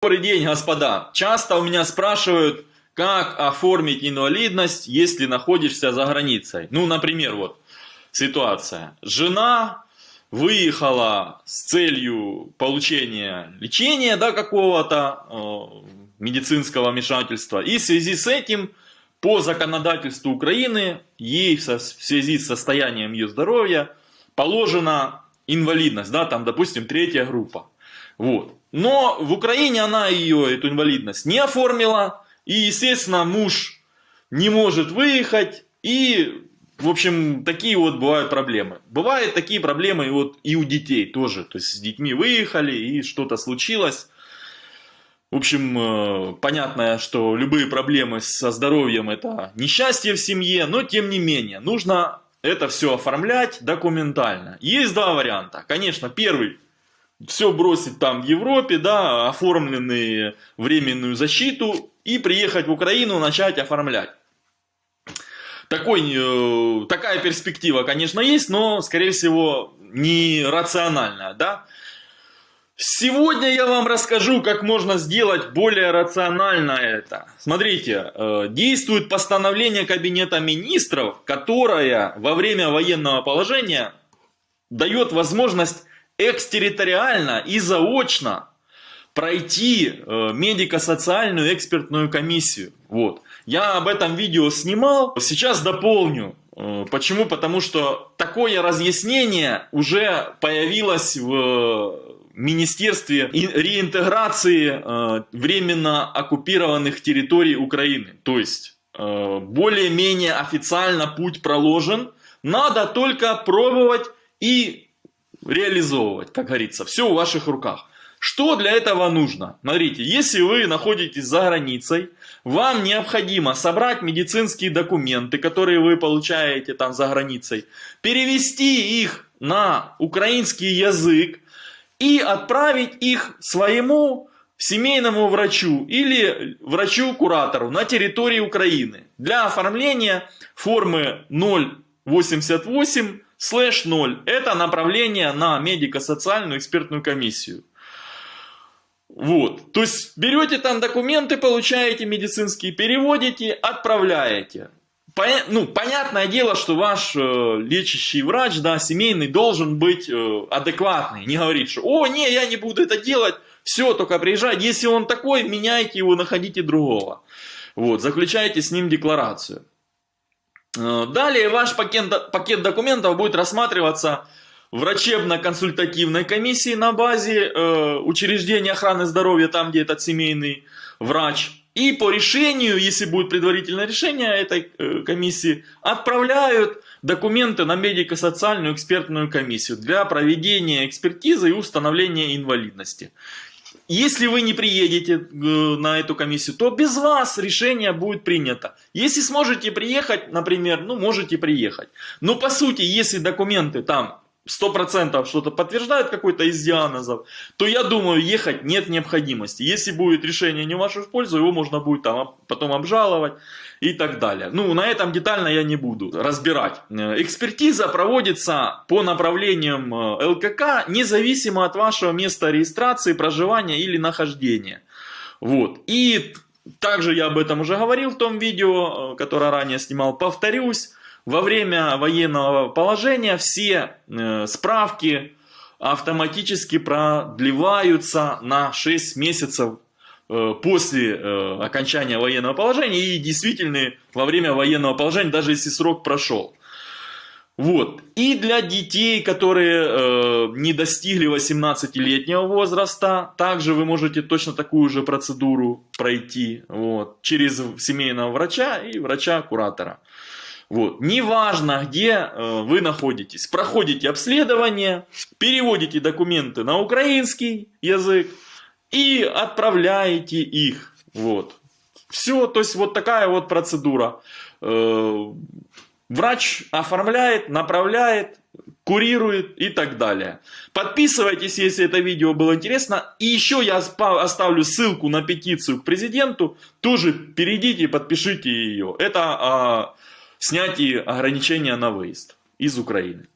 Добрый день, господа. Часто у меня спрашивают, как оформить инвалидность, если находишься за границей. Ну, например, вот ситуация. Жена выехала с целью получения лечения да, какого-то э, медицинского вмешательства. И в связи с этим, по законодательству Украины, ей в связи с состоянием ее здоровья положена инвалидность, да, там, допустим, третья группа. Вот. Но в Украине она ее, эту инвалидность, не оформила. И, естественно, муж не может выехать. И, в общем, такие вот бывают проблемы. Бывают такие проблемы и, вот, и у детей тоже. То есть с детьми выехали и что-то случилось. В общем, э, понятно, что любые проблемы со здоровьем это несчастье в семье, но тем не менее, нужно это все оформлять документально. Есть два варианта. Конечно, первый все бросить там в Европе, да, оформленные временную защиту и приехать в Украину, начать оформлять. Такой, э, такая перспектива, конечно, есть, но, скорее всего, не рациональная, да. Сегодня я вам расскажу, как можно сделать более рационально это. Смотрите, э, действует постановление Кабинета Министров, которое во время военного положения дает возможность экстерриториально и заочно пройти э, медико-социальную экспертную комиссию. Вот. Я об этом видео снимал, сейчас дополню. Э, почему? Потому что такое разъяснение уже появилось в Министерстве реинтеграции э, временно оккупированных территорий Украины. То есть, более-менее официально путь проложен, надо только пробовать и реализовывать, как говорится. Все в ваших руках. Что для этого нужно? Смотрите, если вы находитесь за границей, вам необходимо собрать медицинские документы, которые вы получаете там за границей, перевести их на украинский язык и отправить их своему семейному врачу или врачу-куратору на территории Украины для оформления формы 088 слэш 0 – это направление на медико-социальную экспертную комиссию. Вот, то есть берете там документы, получаете медицинские, переводите, отправляете. Поня ну, понятное дело, что ваш э, лечащий врач, да, семейный, должен быть э, адекватный. Не говорить, что «О, не, я не буду это делать, все, только приезжай». Если он такой, меняйте его, находите другого. Вот, заключайте с ним декларацию. Э, далее ваш пакет, пакет документов будет рассматриваться врачебно-консультативной комиссии на базе э, учреждения охраны здоровья, там где этот семейный врач. И по решению, если будет предварительное решение этой э, комиссии, отправляют документы на медико-социальную экспертную комиссию для проведения экспертизы и установления инвалидности. Если вы не приедете э, на эту комиссию, то без вас решение будет принято. Если сможете приехать, например, ну можете приехать. Но по сути, если документы там 100% что-то подтверждают какой-то из диагнозов, то я думаю, ехать нет необходимости. Если будет решение не в вашу пользу, его можно будет там потом обжаловать и так далее. Ну, на этом детально я не буду разбирать. Э, экспертиза проводится по направлениям э, ЛКК, независимо от вашего места регистрации, проживания или нахождения. Вот. И также я об этом уже говорил в том видео, э, которое ранее снимал. Повторюсь, во время военного положения все э, справки автоматически продлеваются на 6 месяцев э, после э, окончания военного положения и действительно во время военного положения, даже если срок прошел. Вот. И для детей, которые э, не достигли 18-летнего возраста, также вы можете точно такую же процедуру пройти вот, через семейного врача и врача-куратора. Вот. Неважно, где э, вы находитесь, проходите обследование, переводите документы на украинский язык и отправляете их. Вот. Все, то есть вот такая вот процедура. Э, врач оформляет, направляет, курирует и так далее. Подписывайтесь, если это видео было интересно. И еще я оставлю ссылку на петицию к президенту. Тоже перейдите, подпишите ее. Это... А, снятии ограничения на выезд из Украины.